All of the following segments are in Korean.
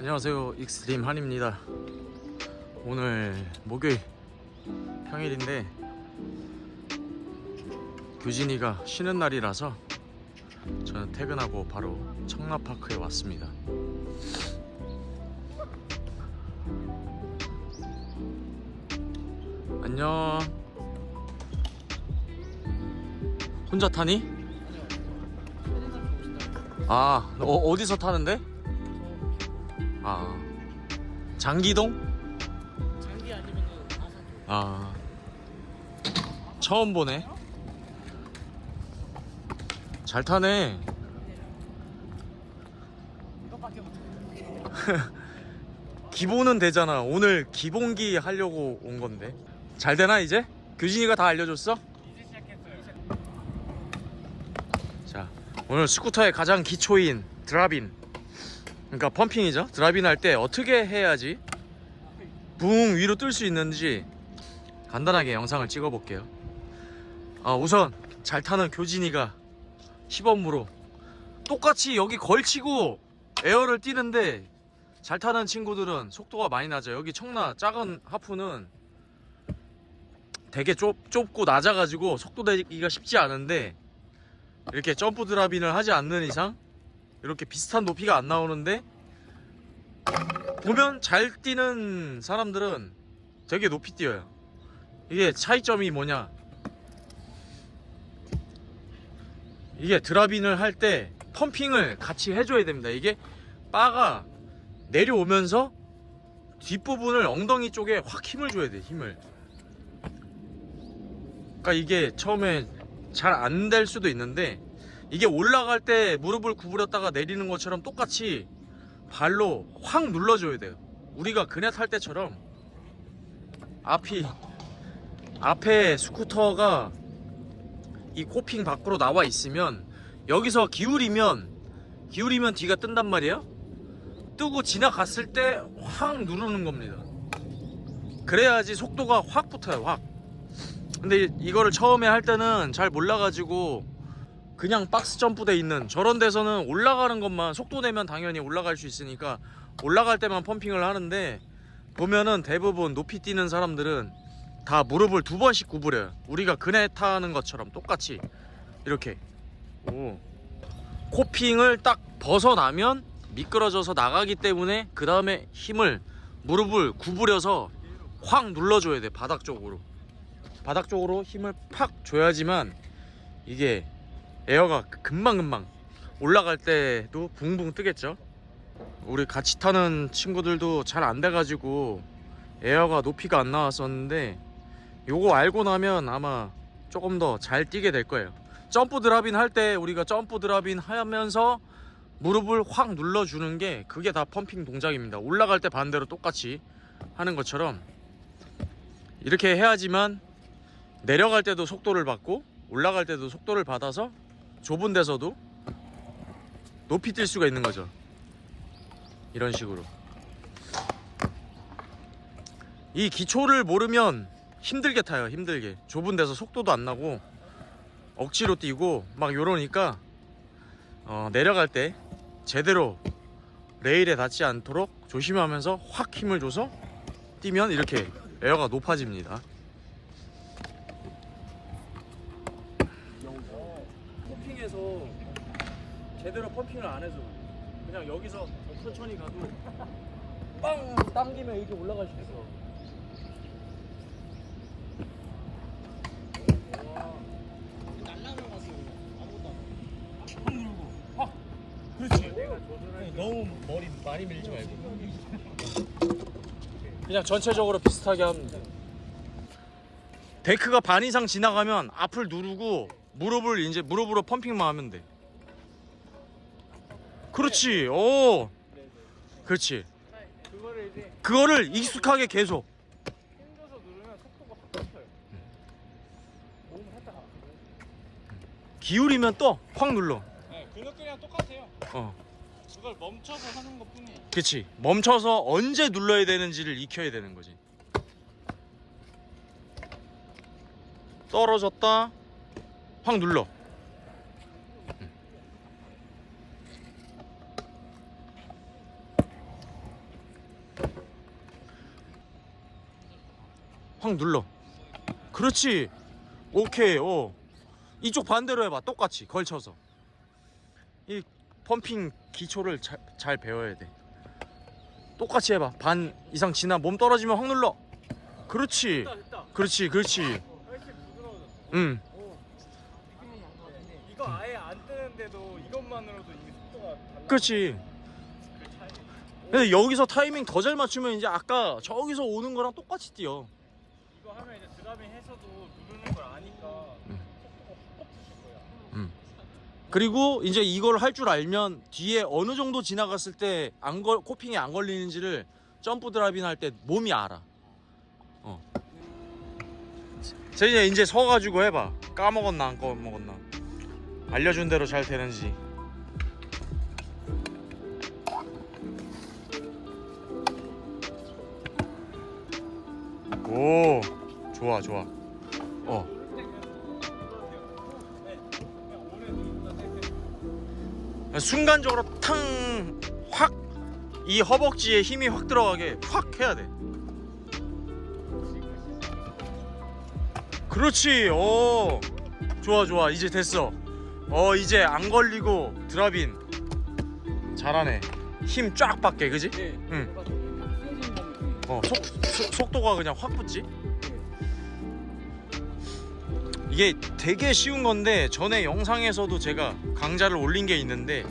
안녕하세요 익스트림 한입니다 오늘 목요일 평일인데 규진이가 쉬는 날이라서 저는 퇴근하고 바로 청라파크에 왔습니다 안녕 혼자 타니? 아 어, 어디서 타는데? 아 장기동? 장기 아니면은 아산 아 처음 보네 잘 타네 이것밖에 못해. 기본은 되잖아 오늘 기본기 하려고 온 건데 잘 되나 이제? 규진이가 다 알려줬어? 이제 시작했어요. 자 오늘 스쿠터의 가장 기초인 drop in 그러니까 pumping이죠. drop in 할때 어떻게 해야지 붕 위로 뜰 수 있는지 간단하게 영상을 찍어 볼게요. 아, 우선 잘 타는 규진이가 시범으로 똑같이 여기 걸치고 air를 뛰는데 잘 타는 친구들은 속도가 많이 나죠 여기 청라 작은 half는 되게 좁, 좁고 낮아가지고 속도 내기가 쉽지 않은데 이렇게 점프 드랍인을 하지 않는 이상 이렇게 비슷한 높이가 안 나오는데 보면 잘 뛰는 사람들은 되게 높이 뛰어요. 이게 차이점이 뭐냐? 이게 드랍인을 할 때 펌핑을 같이 해줘야 됩니다. 이게 바가 내려오면서 뒷부분을 엉덩이 쪽에 확 힘을 줘야 돼 힘을. 그러니까 이게 처음에 잘 안 될 수도 있는데 이게 올라갈 때 무릎을 구부렸다가 내리는 것처럼 똑같이 발로 확 눌러줘야 돼요. 우리가 그네 탈 때처럼 앞이 앞에 스쿠터가 이 코핑 밖으로 나와 있으면 여기서 기울이면 기울이면 뒤가 뜬단 말이에요? 뜨고 지나갔을 때 확 누르는 겁니다. 그래야지 속도가 확 붙어요 확. 근데 이거를 처음에 할 때는 잘 몰라가지고 그냥 박스 점프돼 있는 저런 데서는 올라가는 것만 속도 내면 당연히 올라갈 수 있으니까 올라갈 때만 펌핑을 하는데 보면은 대부분 높이 뛰는 사람들은 다 무릎을 두 번씩 구부려요 우리가 그네 타는 것처럼 똑같이 이렇게. 오. 코핑을 딱 벗어나면 미끄러져서 나가기 때문에 그 다음에 힘을 무릎을 구부려서 확 눌러줘야 돼 바닥 쪽으로. 바닥 쪽으로 힘을 팍 줘야지만 이게 에어가 금방금방 올라갈 때도 붕붕 뜨겠죠? 우리 같이 타는 친구들도 잘 안 돼가지고 에어가 높이가 안 나왔었는데 요거 알고 나면 아마 조금 더 잘 뛰게 될 거예요. 점프 드랍인 할때 우리가 점프 드랍인 하면서 무릎을 확 눌러주는 게 그게 다 펌핑 동작입니다. 올라갈 때 반대로 똑같이 하는 것처럼 이렇게 해야지만 내려갈 때도 속도를 받고 올라갈 때도 속도를 받아서 좁은 데서도 높이 뛸 수가 있는 거죠. 이런 식으로. 이 기초를 모르면 힘들게 타요 힘들게. 좁은 데서 속도도 안 나고 억지로 뛰고 막 요러니까 어, 내려갈 때 제대로 레일에 닿지 않도록 조심하면서 확 힘을 줘서 뛰면 이렇게 에어가 높아집니다 펌핑에서 제대로 펌핑을 안 해서 그냥 여기서 천천히 가도 빵 당기면 이렇게 올라갈 수 있어. 너무 머리 많이 밀지 말고. 그냥 전체적으로 비슷하게 하면 돼. 데크가 반 이상 지나가면 앞을 누르고 무릎을 이제 무릎으로 펌핑만 하면 돼. 그렇지. 오. 그렇지. 그거를 익숙하게 계속. 안 기울이면 또 확 눌러. 네, 그 느낌이랑 똑같아요. 어. 그걸 멈춰서 하는 것 뿐이에요. 그치 멈춰서 언제 눌러야 되는지를 익혀야 되는 거지. 떨어졌다 확 눌러. 확 눌러. 그렇지. 오케이 어. 이쪽 반대로 해봐. 똑같이. 걸쳐서. 이 펌핑 기초를 잘, 잘 배워야 돼. 똑같이 해봐. 반 이상 지나 몸 떨어지면 확 눌러. 그렇지. 그렇지 그렇지. 응. 어, 이거 아예 안 뜨는데도 이것만으로도 이게 속도가 달라. 그렇지 그. 근데 여기서 타이밍 더 잘 맞추면 이제 아까 저기서 오는 거랑 똑같이 뛰어 이거 하면 이제 드라밍 해서도 누르는 걸 아니까 음. 속도가 확 붙을 거야. 그리고 이제 이걸 할 줄 알면 뒤에 어느 정도 지나갔을 때 안 걸, 코핑이 안 걸리는지를 점프 drop in 할 때 몸이 알아. 어. 자 이제 이제 서가지고 해봐. 까먹었나 안 까먹었나. 알려준 대로 잘 되는지. 오, 좋아 좋아. 어. 순간적으로 탕 확 이 허벅지에 힘이 확 들어가게 확 해야 돼. 그렇지. 어. 좋아 좋아. 이제 됐어. 어 이제 안 걸리고 드랍인 잘하네. 힘쫙 받게 그지? 네. 응. 응. 어 속, 속- 속도가 그냥 확 붙지? 이게 되게 쉬운 건데 전에 영상에서도 제가 강좌를 올린 게 있는데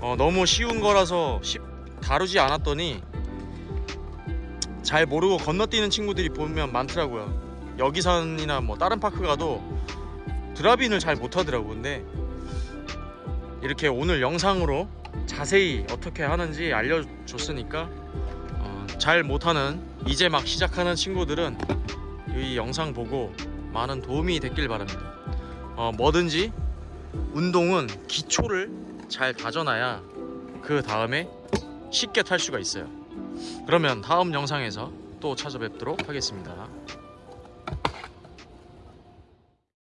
어, 너무 쉬운 거라서 쉽- 다루지 않았더니 잘 모르고 건너뛰는 친구들이 보면 많더라고요 여기산이나 뭐 다른 파크 가도 드랍인을 잘 못하더라고 근데 이렇게 오늘 영상으로 자세히 어떻게 하는지 알려줬으니까 어, 잘 못하는 이제 막 시작하는 친구들은 이 영상 보고 많은 도움이 됐길 바랍니다. 어, 뭐든지 운동은 기초를 잘 다져놔야 그 다음에 쉽게 탈 수가 있어요. 그러면 다음 영상에서 또 찾아뵙도록 하겠습니다.